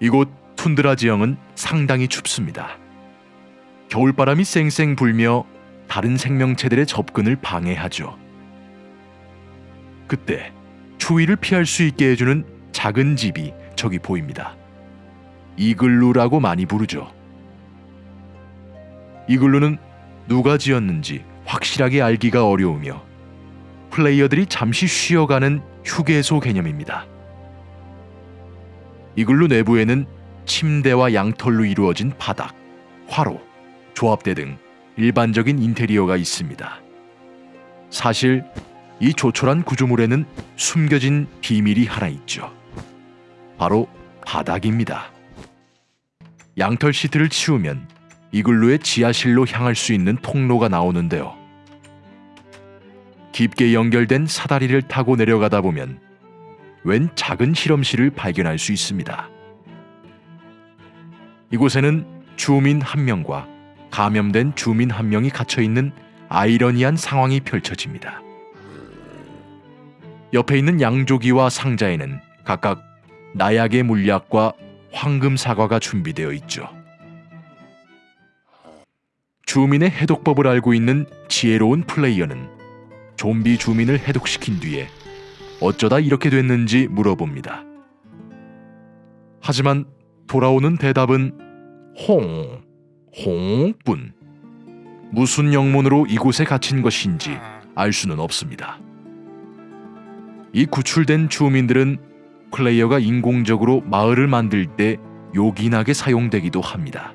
이곳 툰드라 지형은 상당히 춥습니다. 겨울바람이 쌩쌩 불며 다른 생명체들의 접근을 방해하죠. 그때 추위를 피할 수 있게 해주는 작은 집이 저기 보입니다. 이글루라고 많이 부르죠. 이글루는 누가 지었는지 확실하게 알기가 어려우며 플레이어들이 잠시 쉬어가는 휴게소 개념입니다. 이글루 내부에는 침대와 양털로 이루어진 바닥, 화로, 조합대 등 일반적인 인테리어가 있습니다. 사실 이 조촐한 구조물에는 숨겨진 비밀이 하나 있죠. 바로 바닥입니다. 양털 시트를 치우면 이글루의 지하실로 향할 수 있는 통로가 나오는데요. 깊게 연결된 사다리를 타고 내려가다 보면 웬 작은 실험실을 발견할 수 있습니다. 이곳에는 주민 한 명과 감염된 주민 한 명이 갇혀 있는 아이러니한 상황이 펼쳐집니다. 옆에 있는 양조기와 상자에는 각각 나약의 물약과 황금 사과가 준비되어 있죠. 주민의 해독법을 알고 있는 지혜로운 플레이어는 좀비 주민을 해독시킨 뒤에 어쩌다 이렇게 됐는지 물어봅니다. 하지만 돌아오는 대답은 홍, 홍뿐. 무슨 영문으로 이곳에 갇힌 것인지 알 수는 없습니다. 이 구출된 주민들은 플레이어가 인공적으로 마을을 만들 때 요긴하게 사용되기도 합니다.